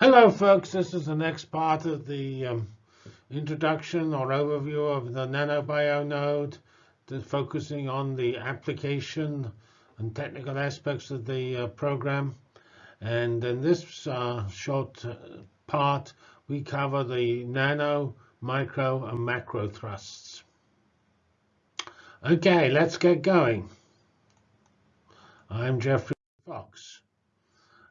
Hello, folks. This is the next part of the um, introduction or overview of the NanoBio node, focusing on the application and technical aspects of the uh, program. And in this uh, short uh, part, we cover the nano, micro, and macro thrusts. OK, let's get going. I'm Geoffrey Fox.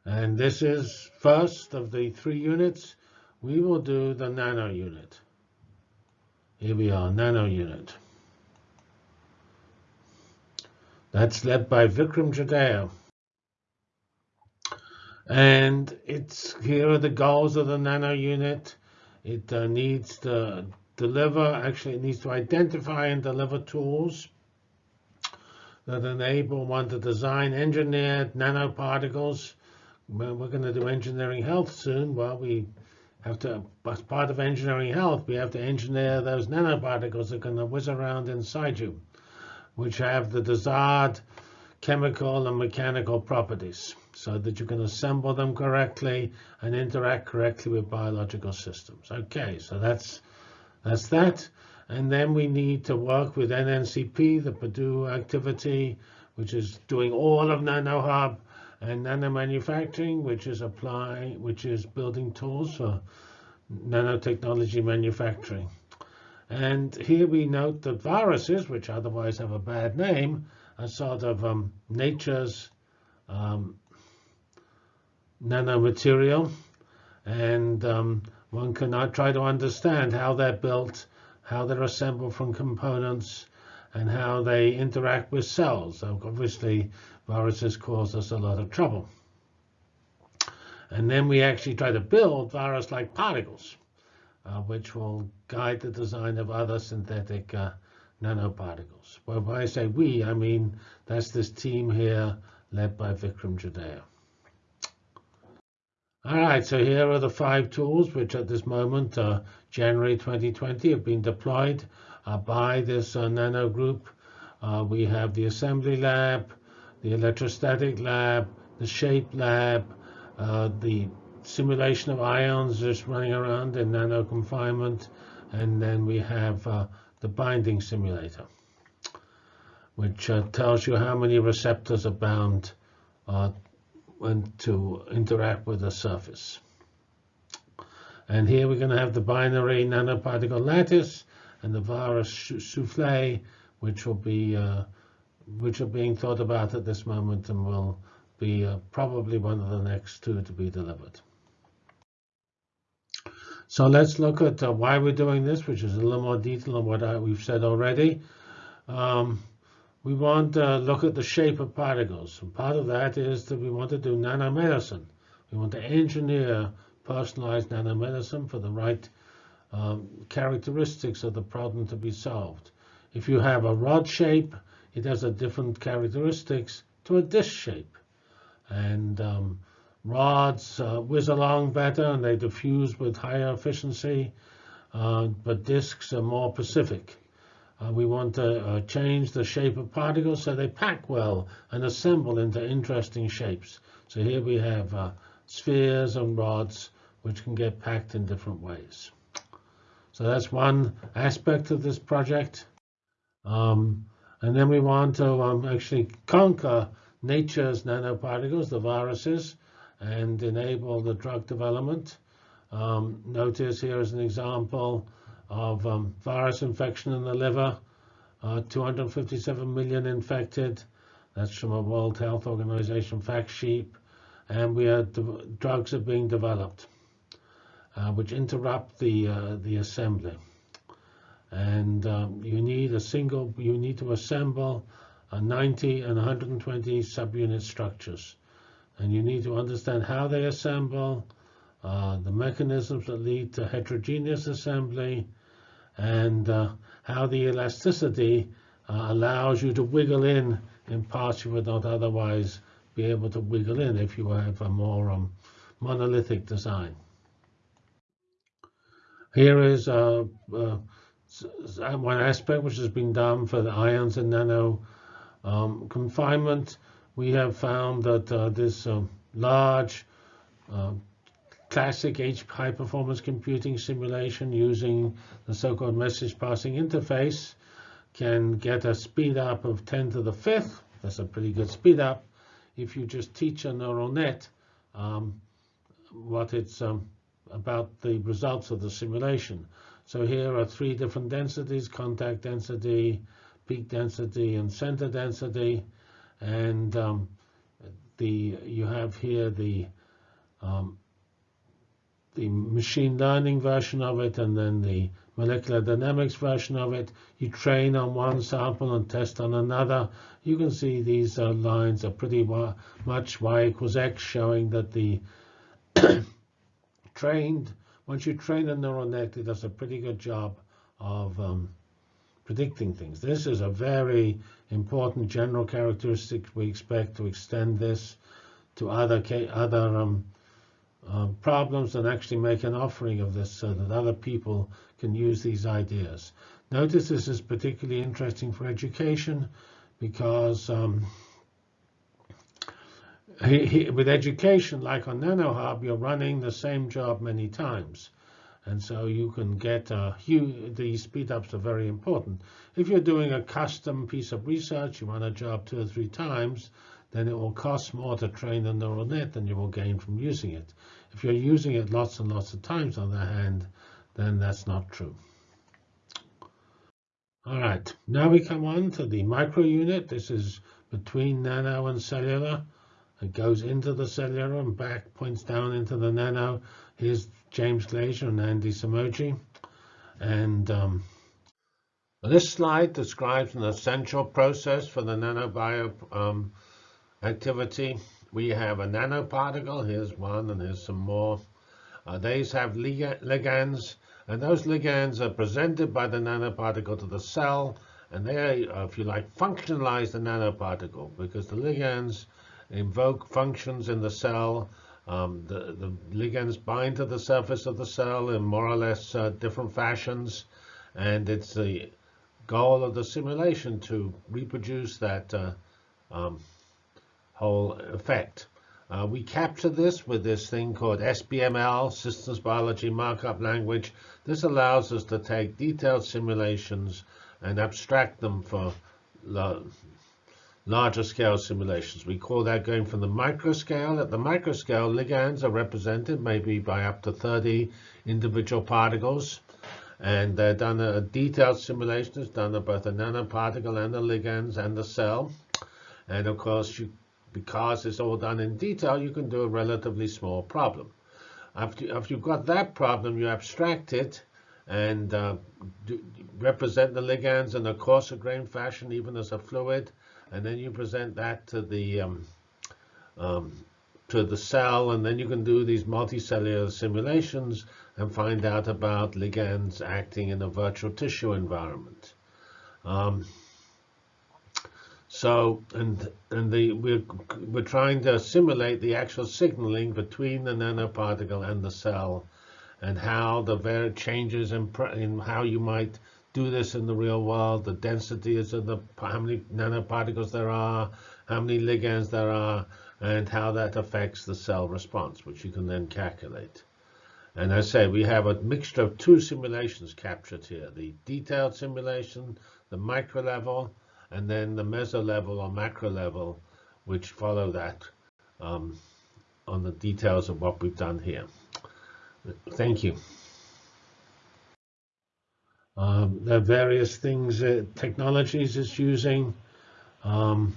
And this is first of the three units. We will do the nano unit. Here we are, nano unit. That's led by Vikram Jadhao. And it's here are the goals of the nano unit. It uh, needs to deliver, actually it needs to identify and deliver tools that enable one to design engineered nanoparticles we're going to do engineering health soon. Well, we have to, as part of engineering health, we have to engineer those nanoparticles that are going to whiz around inside you, which have the desired chemical and mechanical properties so that you can assemble them correctly and interact correctly with biological systems. Okay, so that's that's that. And then we need to work with NNCP, the Purdue activity, which is doing all of NanoHub and nanomanufacturing, which is applying, which is building tools for nanotechnology manufacturing. And here we note that viruses, which otherwise have a bad name, are sort of um, nature's um, nanomaterial. And um, one cannot try to understand how they're built, how they're assembled from components, and how they interact with cells. So obviously, viruses cause us a lot of trouble. And then we actually try to build virus-like particles, uh, which will guide the design of other synthetic uh, nanoparticles. Well, when I say we, I mean that's this team here led by Vikram Jadhao. All right, so here are the five tools which at this moment, uh, January 2020, have been deployed Uh, by this uh, nano group. Uh, we have the assembly lab, the electrostatic lab, the shape lab, uh, the simulation of ions just running around in nano confinement, and then we have uh, the binding simulator, which tells you how many receptors are bound when to interact with the surface. And here we're going to have the binary nanoparticle lattice and the virus souffle, which will be uh, which are being thought about at this moment and will be uh, probably one of the next two to be delivered. So let's look at uh, why we're doing this, which is a little more detail than what I, we've said already. Um, we want to look at the shape of particles. And part of that is that we want to do nanomedicine. We want to engineer personalized nanomedicine for the right um, characteristics of the problem to be solved. If you have a rod shape, it has a different characteristics to a disc shape. And um, rods uh, whiz along better and they diffuse with higher efficiency, uh, but discs are more specific. Uh, we want to uh, change the shape of particles so they pack well and assemble into interesting shapes. So here we have uh, spheres and rods which can get packed in different ways. So that's one aspect of this project. Um, and then we want to um, actually conquer nature's nanoparticles, the viruses, and enable the drug development. Um, notice here is an example of um, virus infection in the liver, uh, 257 million infected. That's from a World Health Organization fact sheet. And we are drugs are being developed uh, which interrupt the uh, the assembly. And um, you need a single, you need to assemble a 90 and 120 subunit structures. And you need to understand how they assemble, uh, the mechanisms that lead to heterogeneous assembly, and uh, how the elasticity uh, allows you to wiggle in in parts you would not otherwise be able to wiggle in if you have a more um, monolithic design. Here is uh, uh, one aspect which has been done for the ions and nano um, confinement. We have found that uh, this um, large classic high performance computing simulation using the so-called message passing interface can get a speed up of 10 to the fifth. That's a pretty good speed up. If you just teach a neural net um, what it's um, about the results of the simulation. So here are three different densities, contact density, peak density, and center density. And um, the you have here the um, the machine learning version of it and then the molecular dynamics version of it. You train on one sample and test on another. You can see these uh, lines are pretty much y equals x, showing that the trained, once you train a neural net, it does a pretty good job of um, predicting things. This is a very important general characteristic. We expect to extend this to other other um, um, problems and actually make an offering of this so that other people can use these ideas. Notice this is particularly interesting for education because um, he, with education, like on NanoHub, you're running the same job many times. And so you can get uh, huge, these speedups are very important. If you're doing a custom piece of research, you run a job two or three times, then it will cost more to train the neural net than you will gain from using it. If you're using it lots and lots of times on the other hand, then that's not true. All right, now we come on to the micro unit. This is between nano and cellular. It goes into the cellular and back, points down into the nano. Here's James Glazier and Andy Somogyi. And um, this slide describes an essential process for the nanobio um, activity. We have a nanoparticle. Here's one, and here's some more. Uh, these have ligands, and those ligands are presented by the nanoparticle to the cell, and they, if you like, functionalize the nanoparticle because the ligands invoke functions in the cell. Um, the, the, ligands bind to the surface of the cell in more or less uh, different fashions, and it's the goal of the simulation to reproduce that uh, um, whole effect. Uh, we capture this with this thing called SBML, Systems Biology Markup Language. This allows us to take detailed simulations and abstract them for larger scale simulations. We call that going from the micro scale. At the micro scale, ligands are represented maybe by up to 30 individual particles. And they're done a detailed simulation is done of both the nanoparticle and the ligands and the cell. And of course, you because it's all done in detail, you can do a relatively small problem. After, after you've got that problem, you abstract it and uh, do, represent the ligands in a coarser grain fashion, even as a fluid, and then you present that to the um, um, to the cell, and then you can do these multicellular simulations and find out about ligands acting in a virtual tissue environment. Um, so, and and the we're we're trying to simulate the actual signaling between the nanoparticle and the cell, and how the very changes in, in how you might do this in the real world, the densities of the how many nanoparticles there are, how many ligands there are, and how that affects the cell response, which you can then calculate. And I say we have a mixture of two simulations captured here: the detailed simulation, the micro level and then the meso level or macro level, which follow that um, on the details of what we've done here. Thank you. Um, there are various things, uh, technologies it's using. Um,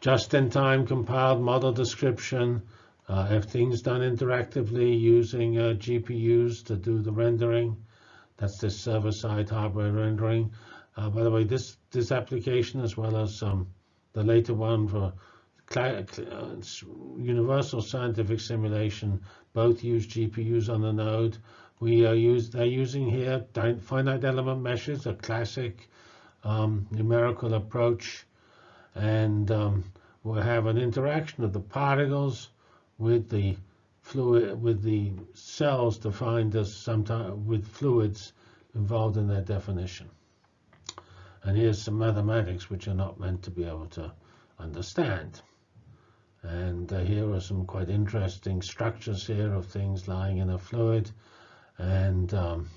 Just-in-time compiled model description. Uh, things done interactively using uh, GPUs to do the rendering. That's the server-side hardware rendering. Uh, by the way, this this application as well as um, the later one for uh, universal scientific simulation both use GPUs on the node. We are use they're using here finite element meshes, a classic um, numerical approach, and um, we'll have an interaction of the particles with the fluid with the cells defined as sometimes with fluids involved in their definition. And here's some mathematics which are not meant to be able to understand. And uh, here are some quite interesting structures here of things lying in a fluid. And, um,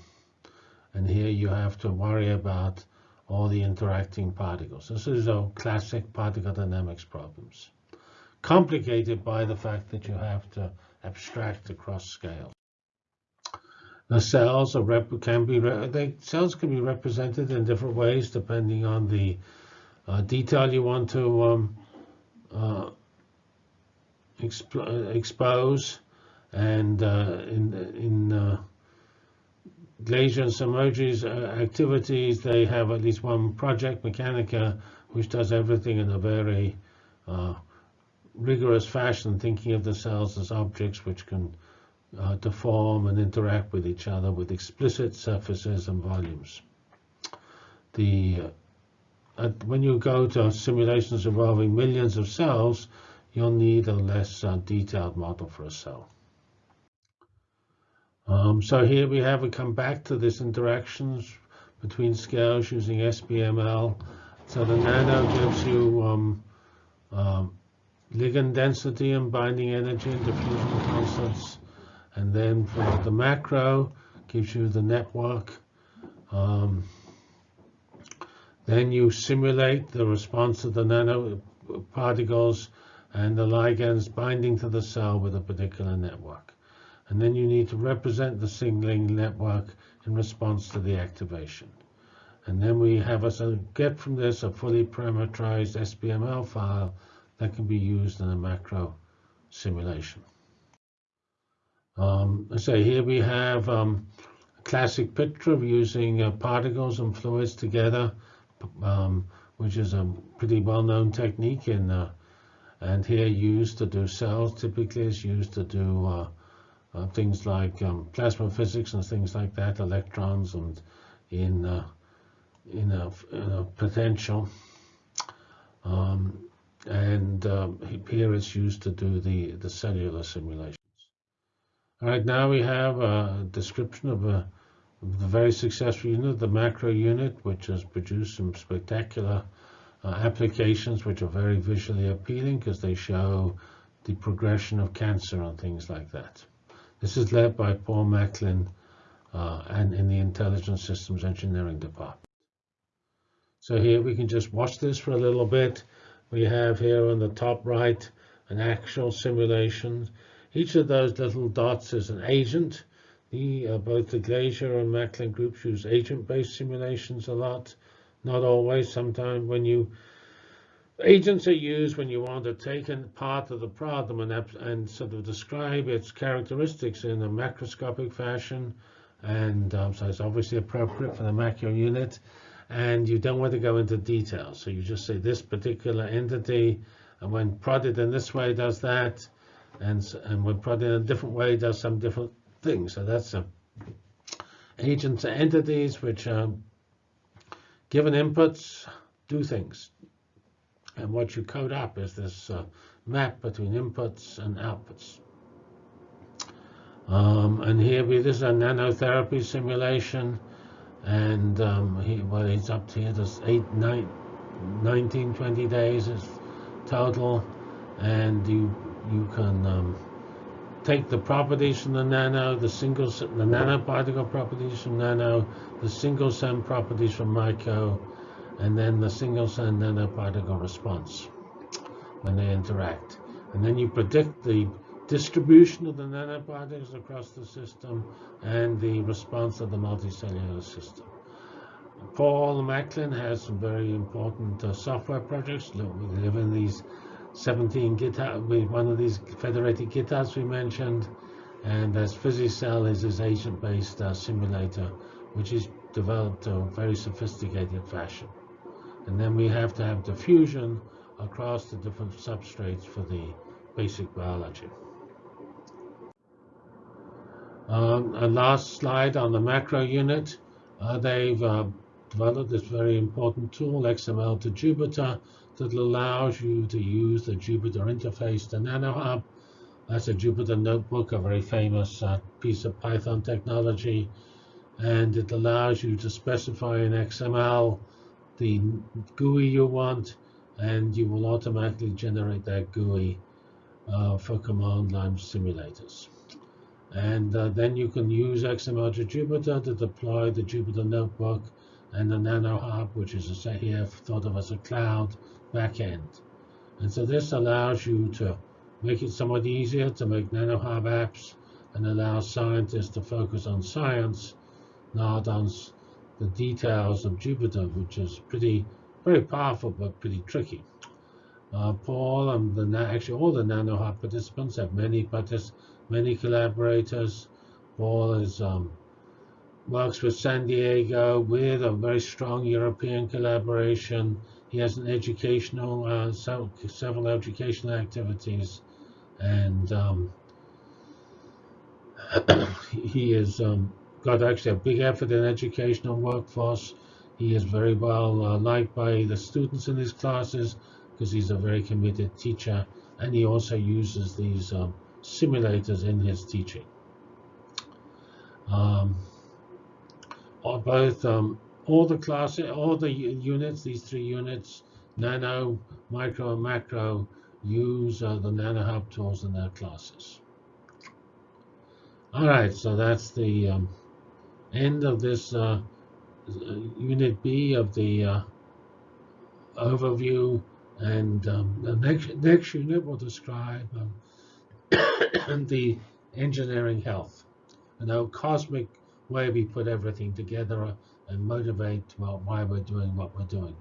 and here you have to worry about all the interacting particles. This is a classic particle dynamics problems. Complicated by the fact that you have to abstract across scales. The cells can be they, cells can be represented in different ways depending on the uh, detail you want to um, uh, exp expose. And uh, in in Glazier and Somogyi's uh, activities, they have at least one project, Mechanica, which does everything in a very uh, rigorous fashion, thinking of the cells as objects which can uh, deform and interact with each other with explicit surfaces and volumes. The uh, when you go to simulations involving millions of cells, you'll need a less uh, detailed model for a cell. Um, so here we have, we come back to this interactions between scales using SBML. So the nano gives you um, um, ligand density and binding energy and diffusion constants. And then for the macro, gives you the network. Um, then you simulate the response of the nanoparticles and the ligands binding to the cell with a particular network. And then you need to represent the signaling network in response to the activation. And then we have us get from this a fully parameterized SBML file that can be used in a macro simulation. Um, so here we have um, a classic picture of using uh, particles and fluids together, um, which is a pretty well-known technique in uh, and here used to do cells typically is used to do uh, uh, things like um, plasma physics and things like that, electrons and in uh, in, a, in a potential. Um, and um, here it's used to do the, the cellular simulations. All right, now we have a description of, a, of the very successful unit, the macro unit, which has produced some spectacular uh, applications which are very visually appealing because they show the progression of cancer and things like that. This is led by Paul Macklin uh, and in the Intelligent Systems Engineering Department. So here we can just watch this for a little bit. We have here on the top right an actual simulation. Each of those little dots is an agent. The, uh, both the Glazier and Macklin groups use agent-based simulations a lot. Not always. Sometimes when you agents are used when you want to take a part of the problem and, and sort of describe its characteristics in a macroscopic fashion. And um, so it's obviously appropriate for the macro unit and you don't want to go into detail. So you just say this particular entity, and when prodded in this way does that, and, and when prodded in a different way does some different things. So that's a agents are entities which are given inputs, do things. And what you code up is this uh, map between inputs and outputs. Um, and here we, this is a nanotherapy simulation and um, he well he's up to here there's eight nine 19 20 days is total and you you can um, take the properties from the nano the single the nanoparticle properties from nano the single cell properties from micro and then the single cell nanoparticle response when they interact and then you predict the distribution of the nanoparticles across the system, and the response of the multicellular system. Paul Macklin has some very important uh, software projects. We live in these 17 GitHub, one of these federated GitHubs we mentioned, and as PhysiCell is his agent-based uh, simulator, which is developed in a very sophisticated fashion. And then we have to have diffusion across the different substrates for the basic biology. Um, a last slide on the macro unit. Uh, they've uh, developed this very important tool, XML to Jupyter, that allows you to use the Jupyter interface to NanoHub. That's a Jupyter notebook, a very famous uh, piece of Python technology. And it allows you to specify in XML the GUI you want, and you will automatically generate that GUI uh, for command line simulators. And uh, then you can use XML to Jupyter to deploy the Jupyter Notebook and the NanoHub, which is a, here thought of as a cloud backend. And so this allows you to make it somewhat easier to make NanoHub apps and allow scientists to focus on science, not on the details of Jupyter, which is pretty, very powerful, but pretty tricky. Uh, Paul and the actually all the NanoHub participants have many partic many collaborators. Paul is um, works with San Diego with a very strong European collaboration. He has an educational uh, several, educational activities, and um, he is um, got actually a big effort in educational workforce. He is very well uh, liked by the students in his classes because he's a very committed teacher and he also uses these um, simulators in his teaching. Um, both um, all the classes, all the units, these three units, nano, micro, and macro, use uh, the NanoHub tools in their classes. All right, so that's the um, end of this uh, unit B of the uh, overview and um, the next, next unit will describe um, the engineering health and how cosmic way we put everything together and motivate well, why we're doing what we're doing.